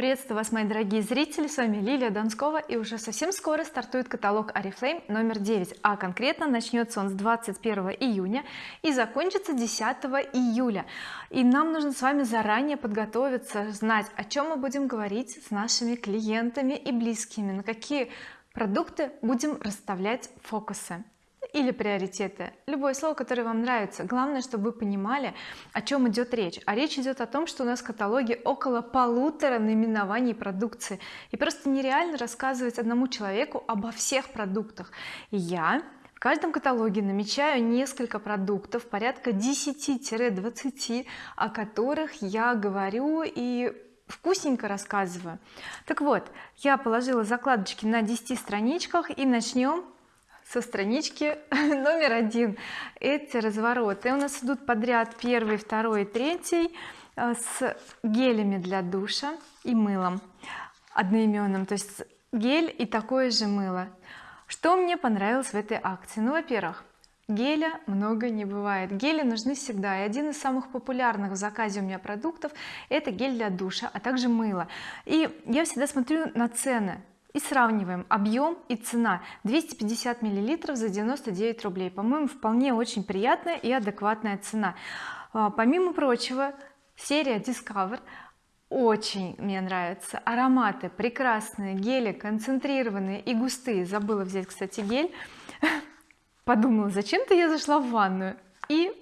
приветствую вас мои дорогие зрители. С вами Лилия Донскова и уже совсем скоро стартует каталог oriflame номер 9 а конкретно начнется он с 21 июня и закончится 10 июля. И нам нужно с вами заранее подготовиться знать о чем мы будем говорить с нашими клиентами и близкими на какие продукты будем расставлять фокусы или приоритеты. Любое слово которое вам нравится. Главное чтобы вы понимали о чем идет речь. А речь идет о том что у нас в каталоге около полутора наименований продукции. И просто нереально рассказывать одному человеку обо всех продуктах. Я в каждом каталоге намечаю несколько продуктов порядка 10-20 о которых я говорю и вкусненько рассказываю. Так вот я положила закладочки на 10 страничках и начнем со странички номер один. Эти развороты у нас идут подряд первый второй третий э, с гелями для душа и мылом одноименным то есть гель и такое же мыло. Что мне понравилось в этой акции? Ну во-первых геля много не бывает. Гели нужны всегда. И один из самых популярных в заказе у меня продуктов это гель для душа а также мыло. И я всегда смотрю на цены и сравниваем объем и цена. 250 миллилитров за 99 рублей. По-моему вполне очень приятная и адекватная цена. А, помимо прочего серия Discover очень мне нравятся ароматы прекрасные гели концентрированные и густые. Забыла взять кстати гель. Подумала зачем-то я зашла в ванную и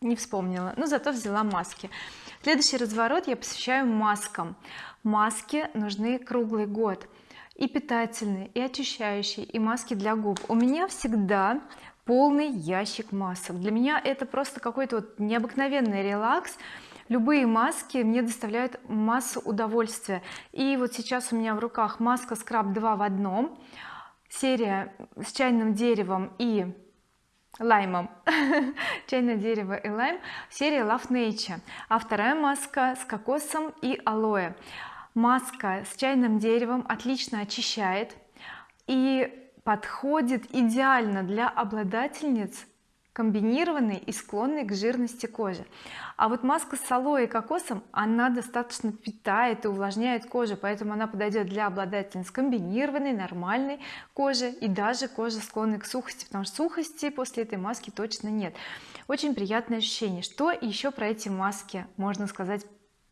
не вспомнила но зато взяла маски. Следующий разворот я посвящаю маскам. Маски нужны круглый год и питательные и очищающие и маски для губ. У меня всегда полный ящик масок. Для меня это просто какой-то вот необыкновенный релакс. Любые маски мне доставляют массу удовольствия. И вот сейчас у меня в руках маска скраб 2 в одном серия с чайным деревом и лаймом. Чайное дерево и лайм. Серия Love Nature а вторая маска с кокосом и алоэ маска с чайным деревом отлично очищает и подходит идеально для обладательниц комбинированной и склонной к жирности кожи. А вот маска с алоэ и кокосом она достаточно питает и увлажняет кожу поэтому она подойдет для обладательниц комбинированной нормальной кожи и даже кожи склонной к сухости потому что сухости после этой маски точно нет. Очень приятное ощущение. Что еще про эти маски можно сказать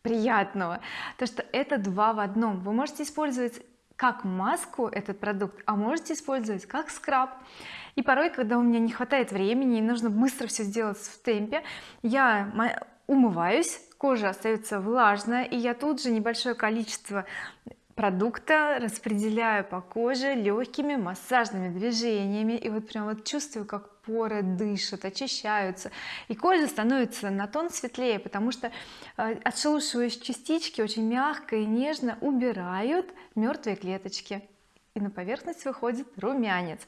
приятного. То что это два в одном. Вы можете использовать как маску этот продукт а можете использовать как скраб. И порой когда у меня не хватает времени и нужно быстро все сделать в темпе я умываюсь кожа остается влажная и я тут же небольшое количество продукта распределяю по коже легкими массажными движениями. И вот прям вот чувствую как поры дышат очищаются. И кожа становится на тон светлее потому что э, отшелушивающие частички очень мягко и нежно убирают мертвые клеточки. И на поверхность выходит румянец.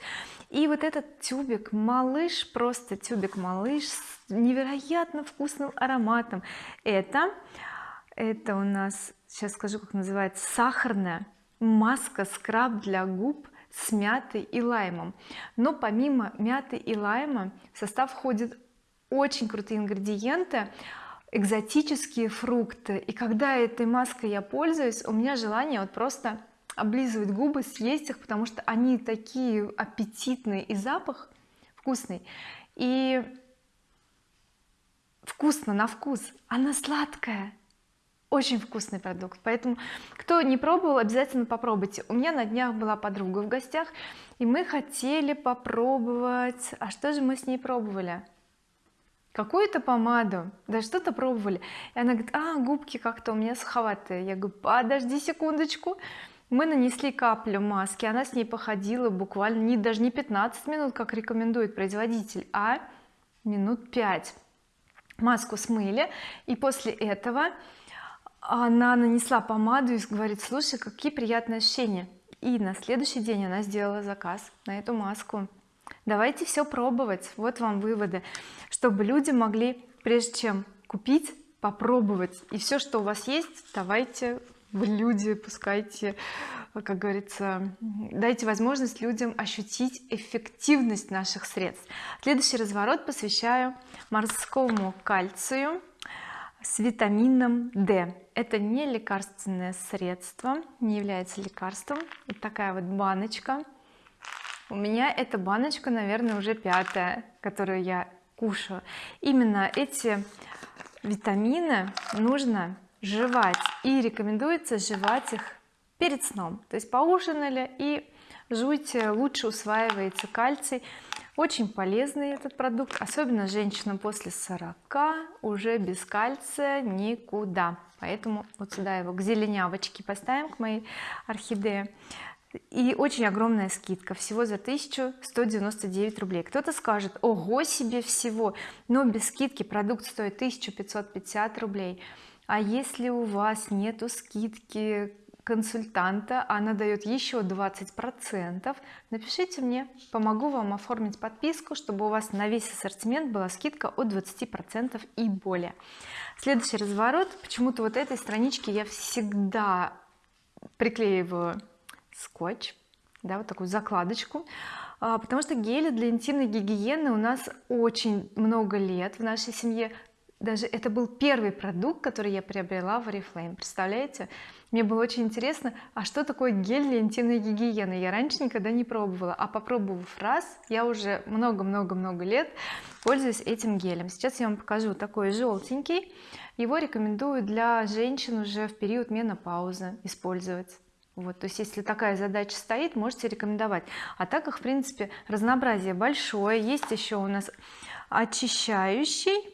И вот этот тюбик малыш просто тюбик малыш с невероятно вкусным ароматом. Это это у нас сейчас скажу как называется сахарная маска скраб для губ с мятой и лаймом. Но помимо мяты и лайма в состав входят очень крутые ингредиенты экзотические фрукты. И когда этой маской я пользуюсь у меня желание вот просто облизывать губы съесть их потому что они такие аппетитные и запах вкусный. И вкусно на вкус. Она сладкая очень вкусный продукт. Поэтому кто не пробовал обязательно попробуйте. У меня на днях была подруга в гостях и мы хотели попробовать. А что же мы с ней пробовали? Какую-то помаду. Да что-то пробовали. И она говорит а губки как-то у меня суховатые я говорю подожди секундочку мы нанесли каплю маски она с ней походила буквально не даже не 15 минут как рекомендует производитель а минут 5 маску смыли и после этого она нанесла помаду и говорит слушай какие приятные ощущения и на следующий день она сделала заказ на эту маску. Давайте все пробовать. Вот вам выводы чтобы люди могли прежде чем купить попробовать. И все что у вас есть давайте в люди пускайте как говорится дайте возможность людям ощутить эффективность наших средств следующий разворот посвящаю морскому кальцию с витамином D. Это не лекарственное средство не является лекарством. Вот такая вот баночка. У меня эта баночка наверное уже пятая которую я кушаю. Именно эти витамины нужно жевать и рекомендуется жевать их перед сном. То есть поужинали и жуйте лучше усваивается кальций очень полезный этот продукт особенно женщинам после 40 уже без кальция никуда. Поэтому вот сюда его к зеленявочке поставим к моей орхидее. И очень огромная скидка всего за 1199 рублей. Кто-то скажет ого себе всего! Но без скидки продукт стоит 1550 рублей. А если у вас нету скидки консультанта она дает еще 20 процентов. Напишите мне помогу вам оформить подписку чтобы у вас на весь ассортимент была скидка от 20 процентов и более. Следующий разворот. Почему-то вот этой страничке я всегда приклеиваю скотч да, вот такую закладочку а, потому что гели для интимной гигиены у нас очень много лет в нашей семье даже это был первый продукт который я приобрела в oriflame. Представляете? Мне было очень интересно а что такое гель для интимной гигиены? Я раньше никогда не пробовала а попробовав раз я уже много-много-много лет пользуюсь этим гелем. Сейчас я вам покажу такой желтенький. Его рекомендую для женщин уже в период менопаузы использовать. Вот то есть если такая задача стоит можете рекомендовать. А так их в принципе разнообразие большое. Есть еще у нас очищающий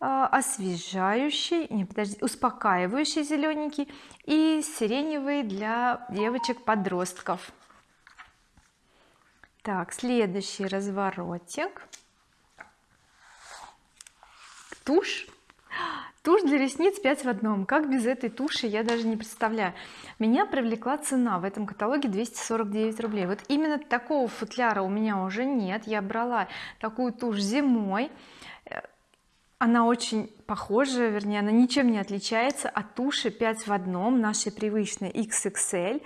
освежающий не подожди успокаивающий зелененький и сиреневый для девочек подростков так следующий разворотик. Тушь. Тушь для ресниц 5 в одном. Как без этой туши я даже не представляю. Меня привлекла цена. В этом каталоге 249 рублей. Вот именно такого футляра у меня уже нет. Я брала такую тушь зимой она очень похожа вернее она ничем не отличается от туши 5 в одном нашей привычной XXL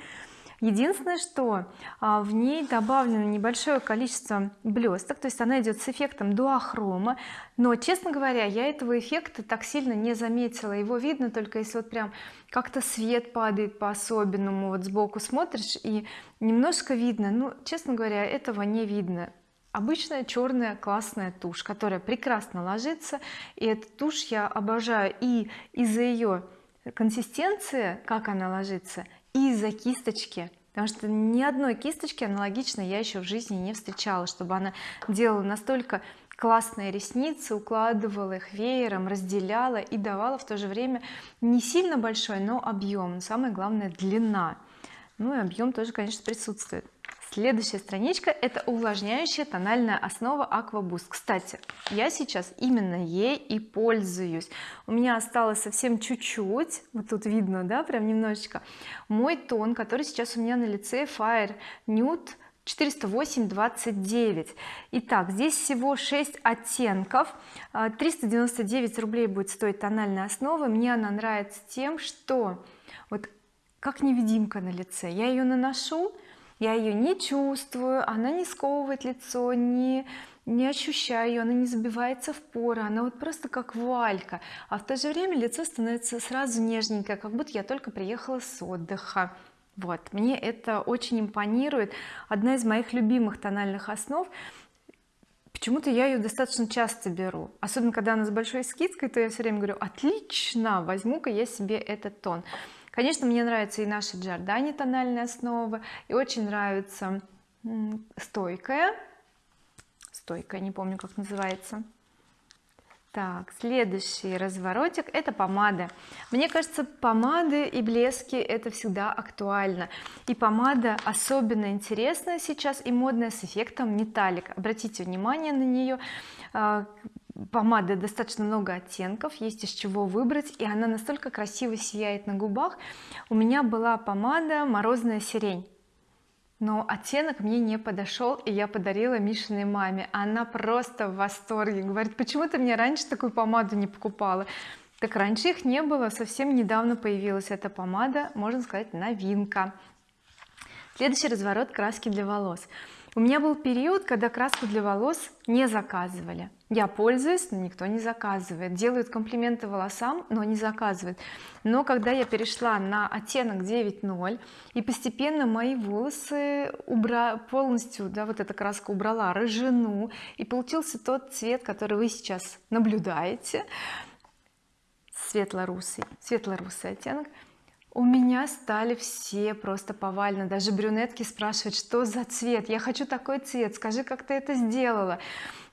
единственное что а, в ней добавлено небольшое количество блесток то есть она идет с эффектом дуохрома. Но честно говоря я этого эффекта так сильно не заметила. Его видно только если вот прям как-то свет падает по-особенному. Вот сбоку смотришь и немножко видно. Ну честно говоря этого не видно обычная черная классная тушь которая прекрасно ложится. И эту тушь я обожаю и из-за ее консистенции как она ложится и из-за кисточки. Потому что ни одной кисточки аналогичной я еще в жизни не встречала чтобы она делала настолько классные ресницы укладывала их веером разделяла и давала в то же время не сильно большой но объем самое главное длина. Ну и объем тоже конечно присутствует следующая страничка это увлажняющая тональная основа Aqua Boost кстати я сейчас именно ей и пользуюсь. У меня осталось совсем чуть-чуть вот тут видно да прям немножечко мой тон который сейчас у меня на лице Fire Nude 408 29 итак здесь всего 6 оттенков. 399 а, рублей будет стоить тональная основа. Мне она нравится тем что вот как невидимка на лице. Я ее наношу я ее не чувствую она не сковывает лицо не не ощущаю ее она не забивается в поры она вот просто как вуалька. А в то же время лицо становится сразу нежненькое как будто я только приехала с отдыха. Вот мне это очень импонирует. Одна из моих любимых тональных основ. Почему-то я ее достаточно часто беру. Особенно когда она с большой скидкой то я все время говорю отлично возьму-ка я себе этот тон конечно мне нравится и наша Giordani тональная основа и очень нравится стойкая. Стойкая не помню как называется. Так следующий разворотик это помада мне кажется помады и блески это всегда актуально. И помада особенно интересная сейчас и модная с эффектом металлик. Обратите внимание на нее. А, помады достаточно много оттенков есть из чего выбрать и она настолько красиво сияет на губах. У меня была помада морозная сирень но оттенок мне не подошел и я подарила Мишиной маме. Она просто в восторге говорит почему ты мне раньше такую помаду не покупала? Так раньше их не было совсем недавно появилась эта помада можно сказать новинка. Следующий разворот краски для волос у меня был период когда краску для волос не заказывали. Я пользуюсь но никто не заказывает. Делают комплименты волосам но не заказывают. Но когда я перешла на оттенок 9.0 и постепенно мои волосы убра полностью да вот эта краска убрала рыжину и получился тот цвет который вы сейчас наблюдаете. Светло-русый светло-русый оттенок у меня стали все просто повально. Даже брюнетки спрашивают что за цвет? Я хочу такой цвет. Скажи как ты это сделала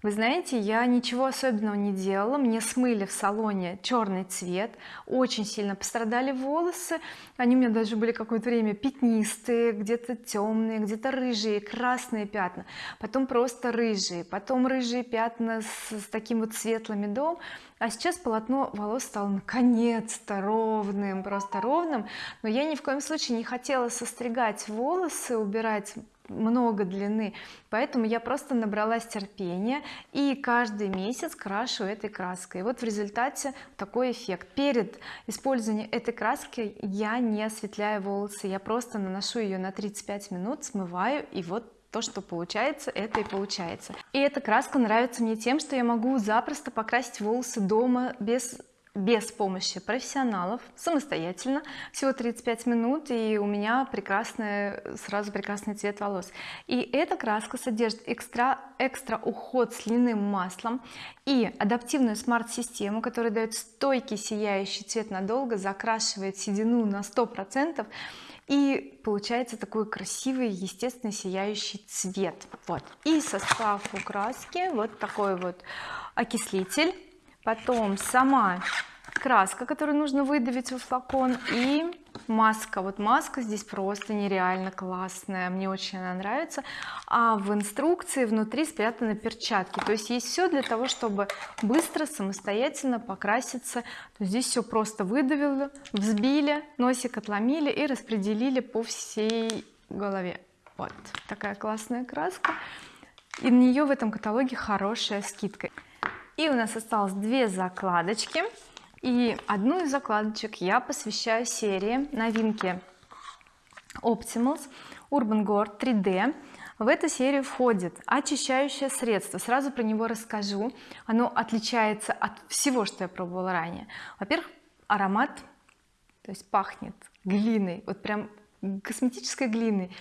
вы знаете я ничего особенного не делала. Мне смыли в салоне черный цвет очень сильно пострадали волосы. Они у меня даже были какое-то время пятнистые где-то темные где-то рыжие красные пятна. Потом просто рыжие потом рыжие пятна с, с таким вот светлым медом а сейчас полотно волос стало наконец-то ровным просто ровным. Но я ни в коем случае не хотела состригать волосы убирать много длины. Поэтому я просто набралась терпения и каждый месяц крашу этой краской. И вот в результате такой эффект. Перед использованием этой краски я не осветляю волосы. Я просто наношу ее на 35 минут смываю и вот то что получается это и получается. И эта краска нравится мне тем что я могу запросто покрасить волосы дома без без помощи профессионалов самостоятельно всего 35 минут и у меня прекрасный сразу прекрасный цвет волос. И эта краска содержит экстра экстра уход с льняным маслом и адаптивную смарт-систему которая дает стойкий сияющий цвет надолго закрашивает седину на 100 процентов и получается такой красивый естественный сияющий цвет. Вот. И состав у краски вот такой вот. Окислитель потом сама краска которую нужно выдавить во флакон и маска. Вот маска здесь просто нереально классная. Мне очень она нравится. А в инструкции внутри спрятаны перчатки. То есть есть все для того чтобы быстро самостоятельно покраситься. То здесь все просто выдавили взбили носик отломили и распределили по всей голове. Вот такая классная краска. И на нее в этом каталоге хорошая скидка и у нас осталось две закладочки. И одну из закладочек я посвящаю серии новинки Optimals Urban Gore 3D в эту серию входит очищающее средство. Сразу про него расскажу. Оно отличается от всего что я пробовала ранее. Во-первых аромат то есть пахнет глиной вот прям косметической глиной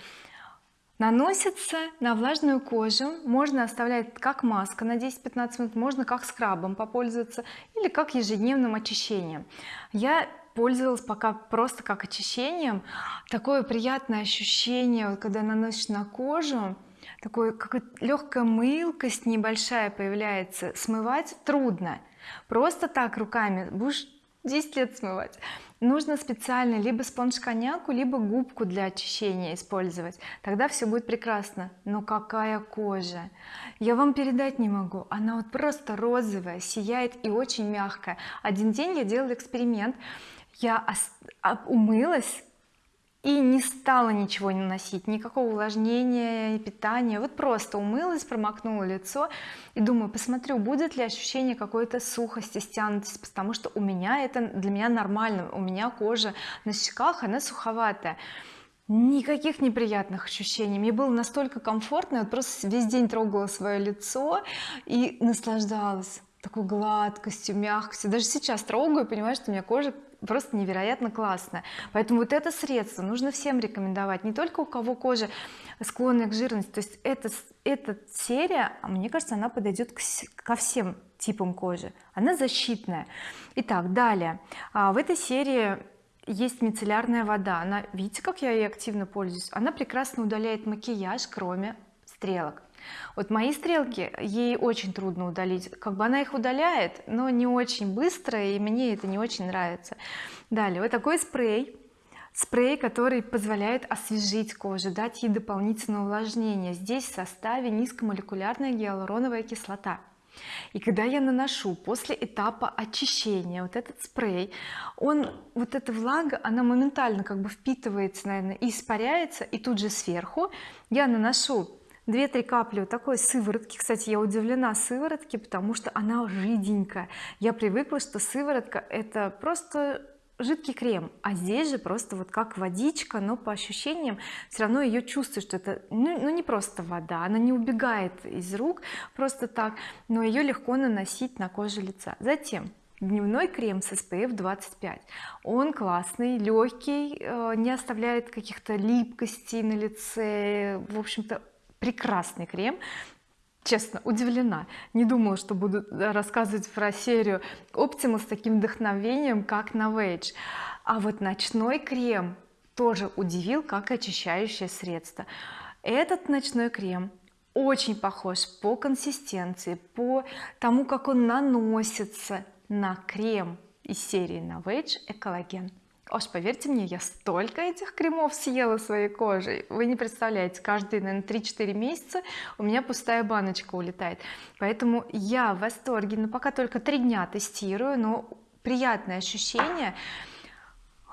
наносится на влажную кожу. Можно оставлять как маска на 10-15 минут можно как скрабом попользоваться или как ежедневным очищением. Я пользовалась пока просто как очищением. Такое приятное ощущение когда наносишь на кожу такой какая легкая мылкость небольшая появляется. Смывать трудно. Просто так руками будешь 10 лет смывать нужно специально либо спонж коньяку либо губку для очищения использовать. Тогда все будет прекрасно. Но какая кожа? Я вам передать не могу. Она вот просто розовая сияет и очень мягкая. Один день я делала эксперимент. Я умылась и не стала ничего не наносить. Никакого увлажнения питания. Вот просто умылась промокнула лицо и думаю посмотрю будет ли ощущение какой-то сухости стянутости потому что у меня это для меня нормально. У меня кожа на щеках она суховатая. Никаких неприятных ощущений. Мне было настолько комфортно я просто весь день трогала свое лицо и наслаждалась такой гладкостью мягкостью даже сейчас трогаю понимаю что у меня кожа просто невероятно классная. Поэтому вот это средство нужно всем рекомендовать не только у кого кожа склонная к жирности. То есть эта, эта серия а мне кажется она подойдет к, ко всем типам кожи. Она защитная. Итак далее. А, в этой серии есть мицеллярная вода. Она видите как я ей активно пользуюсь? Она прекрасно удаляет макияж кроме стрелок вот мои стрелки ей очень трудно удалить. Как бы она их удаляет но не очень быстро и мне это не очень нравится. Далее вот такой спрей. Спрей который позволяет освежить кожу дать ей дополнительное увлажнение. Здесь в составе низкомолекулярная гиалуроновая кислота. И когда я наношу после этапа очищения вот этот спрей он вот эта влага она моментально как бы впитывается наверное и испаряется и тут же сверху я наношу 2-3 капли вот такой сыворотки. Кстати я удивлена сыворотке потому что она жиденькая. Я привыкла что сыворотка это просто жидкий крем а здесь же просто вот как водичка но по ощущениям все равно ее чувствуешь что это ну, ну не просто вода она не убегает из рук просто так но ее легко наносить на кожу лица. Затем дневной крем с SPF 25 он классный легкий э, не оставляет каких-то липкостей на лице. В общем-то прекрасный крем. Честно удивлена. Не думала что буду рассказывать про серию Optimal с таким вдохновением как Novage а вот ночной крем тоже удивил как очищающее средство. Этот ночной крем очень похож по консистенции по тому как он наносится на крем из серии Novage Экологен аж поверьте мне я столько этих кремов съела своей кожей вы не представляете каждые наверное 3-4 месяца у меня пустая баночка улетает поэтому я в восторге но пока только три дня тестирую но приятное ощущение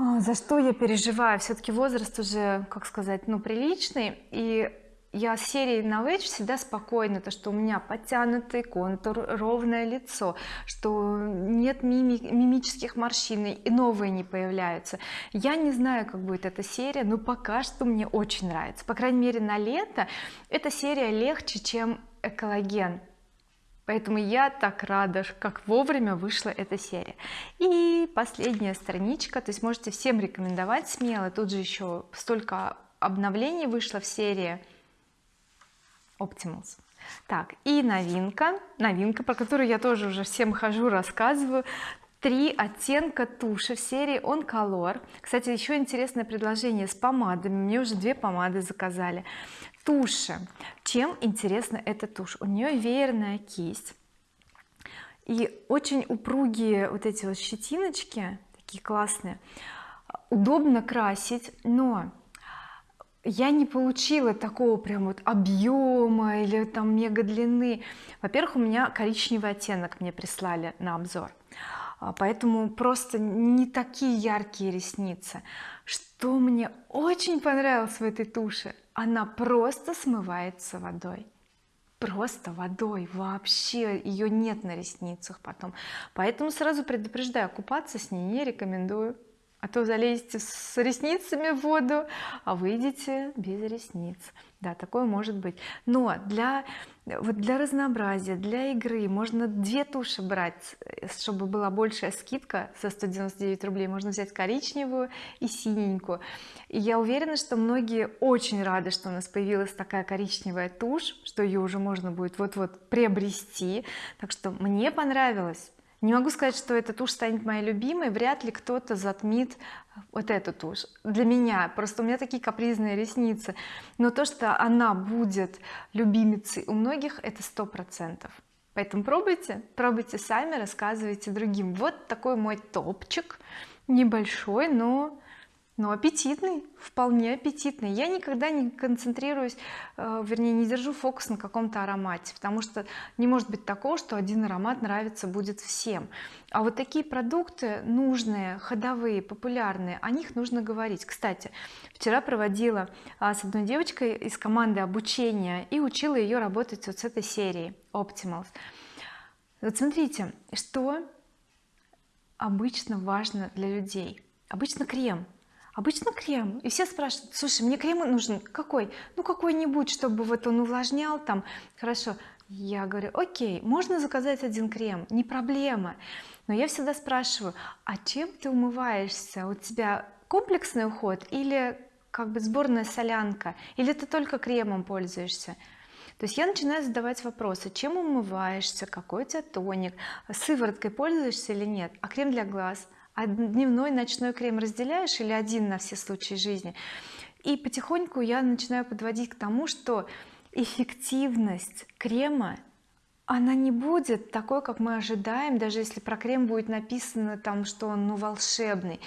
а, за что я переживаю? Все-таки возраст уже как сказать ну приличный. И я с серией Knowledge всегда спокойна то что у меня подтянутый контур ровное лицо что нет мими мимических морщин и новые не появляются. Я не знаю как будет эта серия но пока что мне очень нравится. По крайней мере на лето эта серия легче чем экологен поэтому я так рада как вовремя вышла эта серия. И последняя страничка. То есть можете всем рекомендовать смело. Тут же еще столько обновлений вышло в серии Optimals. Так и новинка новинка про которую я тоже уже всем хожу рассказываю. Три оттенка туши в серии on color кстати еще интересное предложение с помадами. Мне уже две помады заказали. Туши. Чем интересна эта тушь? У нее веерная кисть. И очень упругие вот эти вот щетиночки такие классные удобно красить но я не получила такого прям вот объема или там мега длины. Во-первых у меня коричневый оттенок мне прислали на обзор. А, поэтому просто не такие яркие ресницы. Что мне очень понравилось в этой туши она просто смывается водой. Просто водой. Вообще ее нет на ресницах потом. Поэтому сразу предупреждаю купаться с ней не рекомендую а то залезете с ресницами в воду а выйдете без ресниц. Да такое может быть. Но для вот для разнообразия для игры можно две туши брать чтобы была большая скидка со 199 рублей. Можно взять коричневую и синенькую. И я уверена что многие очень рады что у нас появилась такая коричневая тушь что ее уже можно будет вот-вот приобрести. Так что мне понравилось не могу сказать что эта тушь станет моей любимой вряд ли кто-то затмит вот эту тушь. Для меня просто у меня такие капризные ресницы. Но то что она будет любимицей у многих это сто процентов. Поэтому пробуйте пробуйте сами рассказывайте другим. Вот такой мой топчик небольшой но но аппетитный вполне аппетитный. Я никогда не концентрируюсь э, вернее не держу фокус на каком-то аромате потому что не может быть такого что один аромат нравится будет всем. А вот такие продукты нужные ходовые популярные о них нужно говорить. Кстати вчера проводила а, с одной девочкой из команды обучения и учила ее работать вот с этой серией Optimals вот смотрите что обычно важно для людей. Обычно крем обычно крем. И все спрашивают слушай мне крем нужен какой? Ну какой-нибудь чтобы вот он увлажнял там хорошо я говорю окей можно заказать один крем? Не проблема но я всегда спрашиваю а чем ты умываешься? У тебя комплексный уход или как бы сборная солянка? Или ты только кремом пользуешься? То есть я начинаю задавать вопросы. Чем умываешься? Какой у тебя тоник? Сывороткой пользуешься или нет? А крем для глаз дневной ночной крем разделяешь или один на все случаи жизни и потихоньку я начинаю подводить к тому что эффективность крема она не будет такой как мы ожидаем даже если про крем будет написано там что он ну волшебный.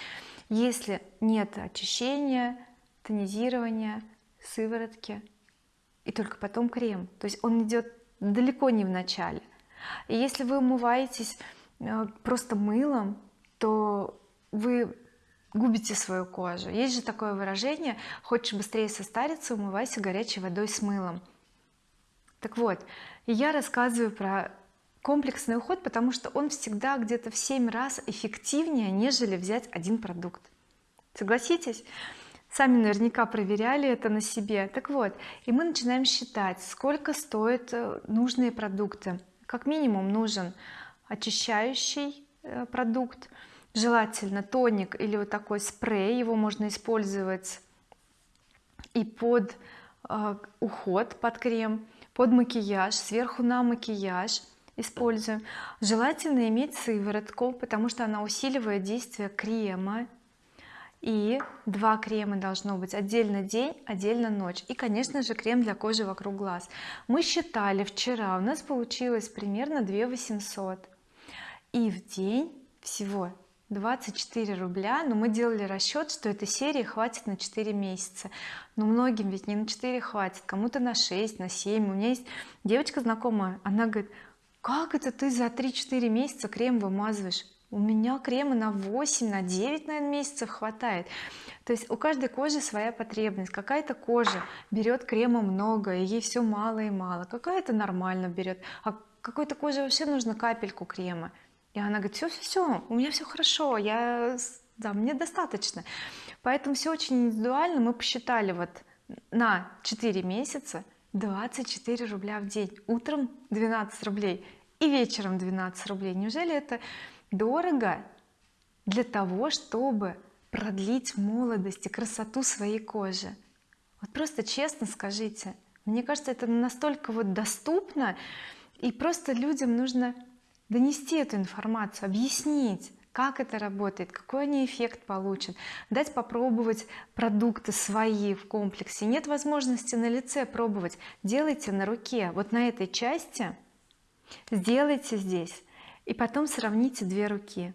Если нет очищения тонизирования сыворотки и только потом крем. То есть он идет далеко не в начале. И если вы умываетесь э, просто мылом то вы губите свою кожу. Есть же такое выражение хочешь быстрее состариться умывайся горячей водой с мылом так вот я рассказываю про комплексный уход потому что он всегда где-то в 7 раз эффективнее нежели взять один продукт. Согласитесь? Сами наверняка проверяли это на себе. Так вот и мы начинаем считать сколько стоят э, нужные продукты. Как минимум нужен очищающий э, продукт желательно тоник или вот такой спрей его можно использовать и под э, уход под крем под макияж сверху на макияж используем. Желательно иметь сыворотку потому что она усиливает действие крема. И два крема должно быть. Отдельно день отдельно ночь. И конечно же крем для кожи вокруг глаз. Мы считали вчера у нас получилось примерно 2 800 и в день всего 24 рубля но мы делали расчет что этой серии хватит на 4 месяца. Но многим ведь не на 4 хватит кому-то на 6 на 7 у меня есть девочка знакомая она говорит как это ты за 3-4 месяца крем вымазываешь? У меня крема на 8 на 9 наверное месяцев хватает то есть у каждой кожи своя потребность. Какая-то кожа берет крема много и ей все мало и мало. Какая-то нормально берет а какой-то коже вообще нужно капельку крема и она говорит все все все у меня все хорошо я да мне достаточно поэтому все очень индивидуально. Мы посчитали вот на 4 месяца 24 рубля в день. Утром 12 рублей и вечером 12 рублей. Неужели это дорого для того чтобы продлить молодость и красоту своей кожи? Вот просто честно скажите. Мне кажется это настолько вот доступно и просто людям нужно донести эту информацию объяснить как это работает какой они эффект получат дать попробовать продукты свои в комплексе. Нет возможности на лице пробовать. Делайте на руке. Вот на этой части сделайте здесь. И потом сравните две руки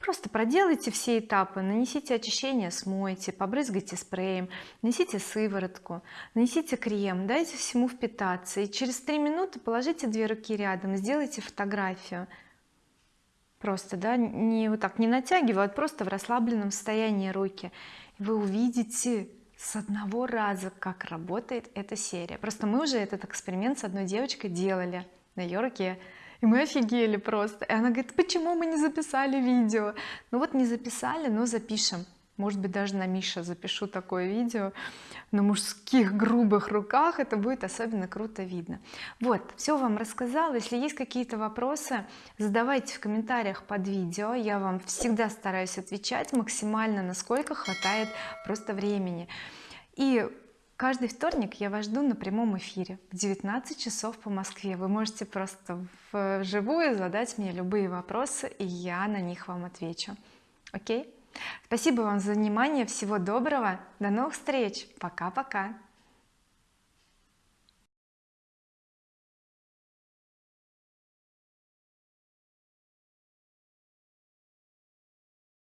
просто проделайте все этапы. Нанесите очищение смойте побрызгайте спреем нанесите сыворотку нанесите крем дайте всему впитаться. И через три минуты положите две руки рядом сделайте фотографию. Просто да не вот так не натягивая а просто в расслабленном состоянии руки. Вы увидите с одного раза как работает эта серия. Просто мы уже этот эксперимент с одной девочкой делали на ее руке и мы офигели просто. И она говорит почему мы не записали видео? Ну вот не записали но запишем. Может быть даже на Миша запишу такое видео. На мужских грубых руках это будет особенно круто видно. Вот все вам рассказала. Если есть какие-то вопросы задавайте в комментариях под видео. Я вам всегда стараюсь отвечать максимально насколько хватает просто времени. И каждый вторник я вас жду на прямом эфире в 19 часов по Москве. Вы можете просто вживую задать мне любые вопросы и я на них вам отвечу. Окей? Спасибо вам за внимание. Всего доброго. До новых встреч. Пока-пока